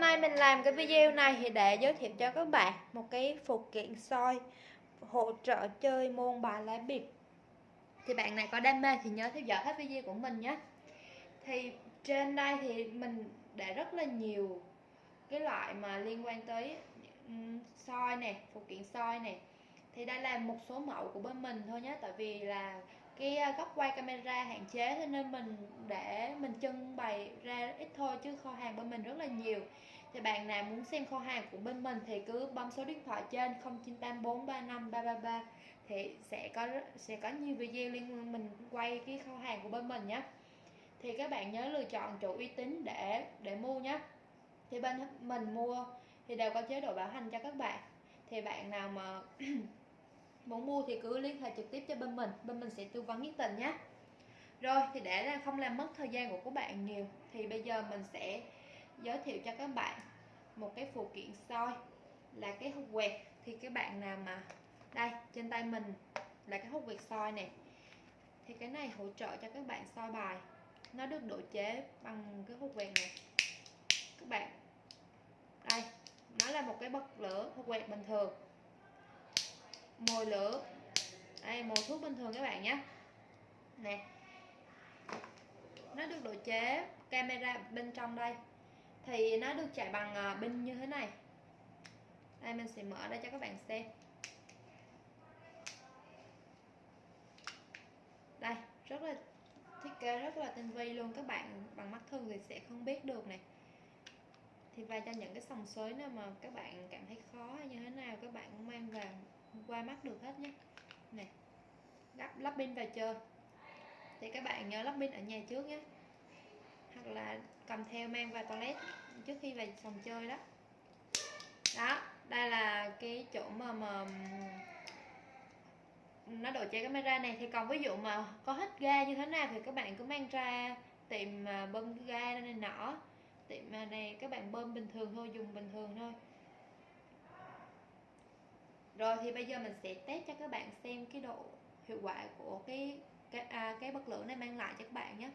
hôm nay mình làm cái video này thì để giới thiệu cho các bạn một cái phụ kiện soi hỗ trợ chơi môn bài lá bịp. Thì bạn này có đam mê thì nhớ theo dõi hết video của mình nhé. Thì trên đây thì mình để rất là nhiều cái loại mà liên quan tới ừ, soi nè phụ kiện soi nè thì đây là một số mẫu của bên mình thôi nhé, tại vì là cái ờ, góc quay camera hạn chế, cho nên mình để mình trưng bày ra ít thôi chứ kho hàng bên mình rất là nhiều. Thì bạn nào muốn xem kho hàng của bên mình thì cứ bấm số điện thoại trên 0984353333 thì sẽ có sẽ có nhiều video liên mình quay cái kho hàng của bên mình nhé thì các bạn nhớ lựa chọn chỗ uy tín để để mua nhé thì bên mình mua thì đều có chế độ bảo hành cho các bạn. Thì bạn nào mà muốn mua thì cứ liên hệ trực tiếp cho bên mình bên mình sẽ tư vấn nhiệt tình nhé rồi, thì để là không làm mất thời gian của các bạn nhiều, thì bây giờ mình sẽ giới thiệu cho các bạn một cái phụ kiện soi là cái hút quẹt. Thì các bạn nào mà, đây, trên tay mình là cái hút quẹt soi này. Thì cái này hỗ trợ cho các bạn soi bài. Nó được độ chế bằng cái hút quẹt này. Các bạn, đây, nó là một cái bật lửa hút quẹt bình thường. Mồi lửa, đây, mồi thuốc bình thường các bạn nhé. Nè nó được độ chế camera bên trong đây. Thì nó được chạy bằng ờ, pin như thế này. Đây, mình sẽ mở ra cho các bạn xem. Đây, rất là thiết kế rất là tinh vi luôn. Các bạn bằng mắt thường thì sẽ không biết được này thì và cho những cái sòng sới nào mà các bạn cảm thấy khó hay như thế nào, các bạn cũng mang vào qua mắt được hết nhé. Này lắp lắp pin vào chơi thì các bạn nhớ lắp pin ở nhà trước nhé. Hoặc là cầm theo mang vào toilet trước khi về phòng chơi đó. Đó, đây là cái chỗ mà mà nó độ che camera này. Thì còn ví dụ mà có hết ga như thế nào thì các bạn cứ mang ra tiệm à, bơm ga này nọ. Tiệm à, này các bạn bơm bình thường thôi, dùng bình thường thôi. Rồi thì bây giờ mình sẽ test cho các bạn xem cái độ hiệu quả của cái cái à, cái bật lửa này mang lại cho các bạn nhé.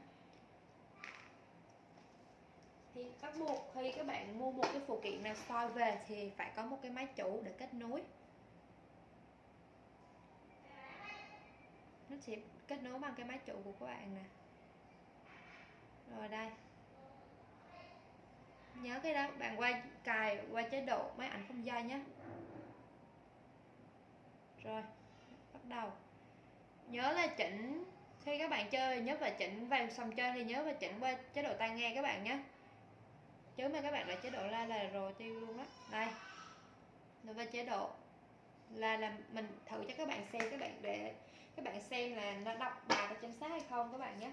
Thì bắt buộc khi các bạn mua một cái phụ kiện nào soi về thì phải có một cái máy chủ để kết nối. Nó sẽ kết nối bằng cái máy chủ của các bạn nè. Rồi đây. Nhớ cái đó bạn quay cài qua chế độ máy ảnh không dây nhé. Rồi bắt đầu nhớ là chỉnh, khi các bạn chơi, nhớ và chỉnh vào xong chơi thì nhớ và chỉnh qua chế độ tai nghe các bạn nhé. Chứ mà các bạn lại chế độ la là rồi tiêu luôn đó đây rồi qua chế độ. Là là mình thử cho các bạn xem, các bạn để, các bạn xem là nó đọc bài có chính xác hay không các bạn nhé.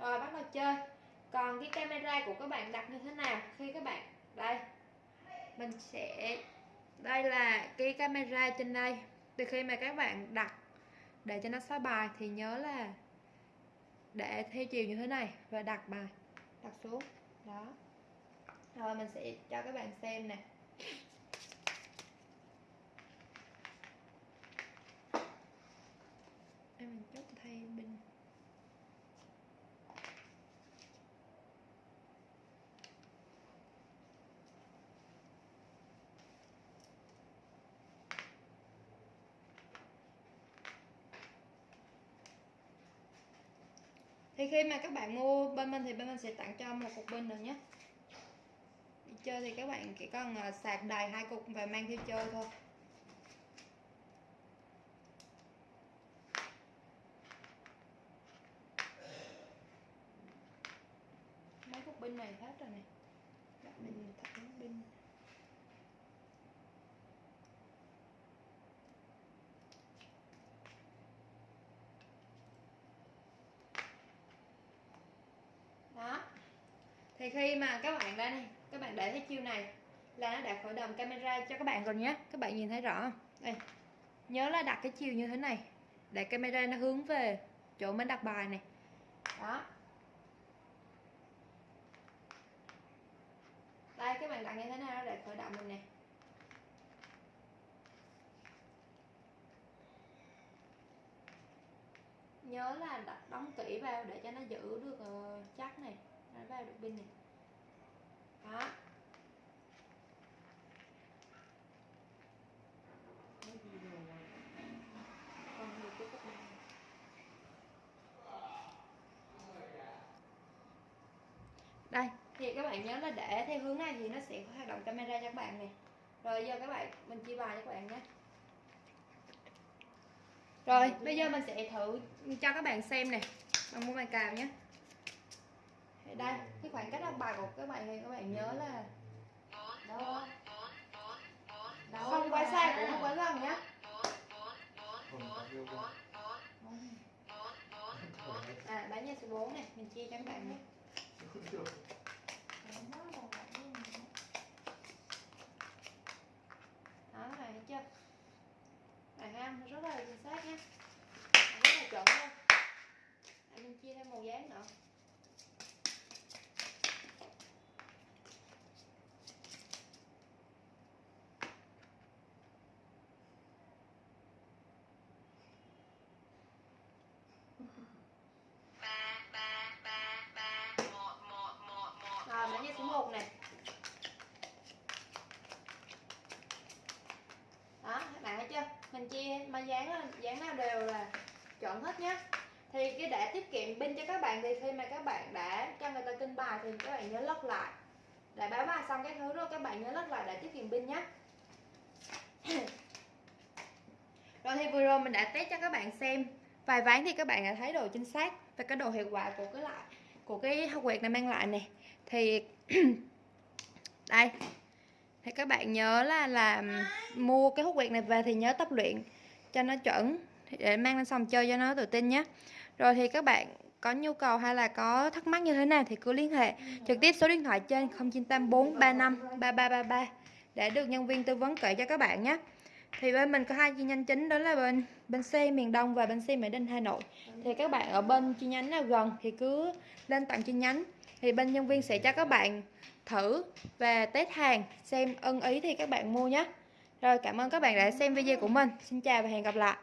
Rồi, bắt đầu chơi. Còn cái camera của các bạn đặt như thế nào khi các bạn, đây. Mình sẽ, đây là cái camera trên đây. Từ khi mà các bạn đặt để cho nó xóa bài thì nhớ là để theo chiều như thế này và đặt bài, đặt xuống. Đó. Rồi mình sẽ cho các bạn xem nè. Em mình chốt thay bình thì khi mà các bạn mua bên mình thì bên mình sẽ tặng cho một cục pin rồi nhé. Đi chơi thì các bạn chỉ cần à, sạc đầy hai cục và mang theo chơi thôi. Mấy cục pin này hết rồi này dạ, mình thẳng pin đó thì khi mà các bạn đây này các bạn để thấy chiêu này là nó đã khởi động camera cho các bạn rồi nhé. Các bạn nhìn thấy rõ không? Đây. Nhớ là đặt cái chiều như thế này để camera nó hướng về chỗ mình đặt bài này. Đó. Đây các bạn đặt như thế nào để khởi động mình nè. Nhớ là đặt đóng kỹ vào để cho nó giữ được uh, chắc này. Đấy, vào được bình này. Đó. Cái gì rồi? Này Còn được cái cốc này Đây, thì các bạn nhớ là để theo hướng này thì nó sẽ hoạt động camera cho các bạn nè. Rồi giờ các bạn, mình chia bài cho các bạn nhé. Rồi, bây giờ mình sẽ thử cho các bạn xem nè. Bằng mua bài cào nhé đây cái khoảng cách học bài của các bạn thì các bạn nhớ là đâu đâu không quá xa, cũng không quá gần nhé à bán nhà số 4 này, mình chia cho các bạn nhé đó này thấy chưa này ha rất là chính xác nhé rất là chuẩn luôn à, mình chia thêm màu dáng nữa rồi hộp này. Đó, các bạn thấy chưa? Mình chia, mà dán dán nào đều là chọn hết nhé thì cái để tiết kiệm pin cho các bạn thì khi mà các bạn đã cho người ta kinh bài thì các bạn nhớ lót lại. Để báo bài xong cái thứ rồi, các bạn nhớ lót lại để tiết kiệm pin nhé rồi thì vừa rồi mình đã test cho các bạn xem. Vài ván thì các bạn đã thấy độ chính xác và cái độ hiệu quả của cái lại, của cái hộp quẹt này mang lại này thì đây. Thì các bạn nhớ là làm mua cái hút quẹt này về thì nhớ tập luyện cho nó chuẩn để mang lên xong chơi cho nó tự tin nhé. Rồi thì các bạn có nhu cầu hay là có thắc mắc như thế nào thì cứ liên hệ trực tiếp số điện thoại trên 0984 35 3333 để được nhân viên tư vấn kể cho các bạn nhé thì bên mình có hai chi nhánh chính, đó là bên bên xe miền Đông và bên xe Mỹ Đình Hà Nội. Thì các bạn ở bên chi nhánh nào gần thì cứ lên tận chi nhánh. Thì bên nhân viên sẽ cho các bạn thử và test hàng, xem ưng ý thì các bạn mua nhé. Rồi cảm ơn các bạn đã xem video của mình. Xin chào và hẹn gặp lại.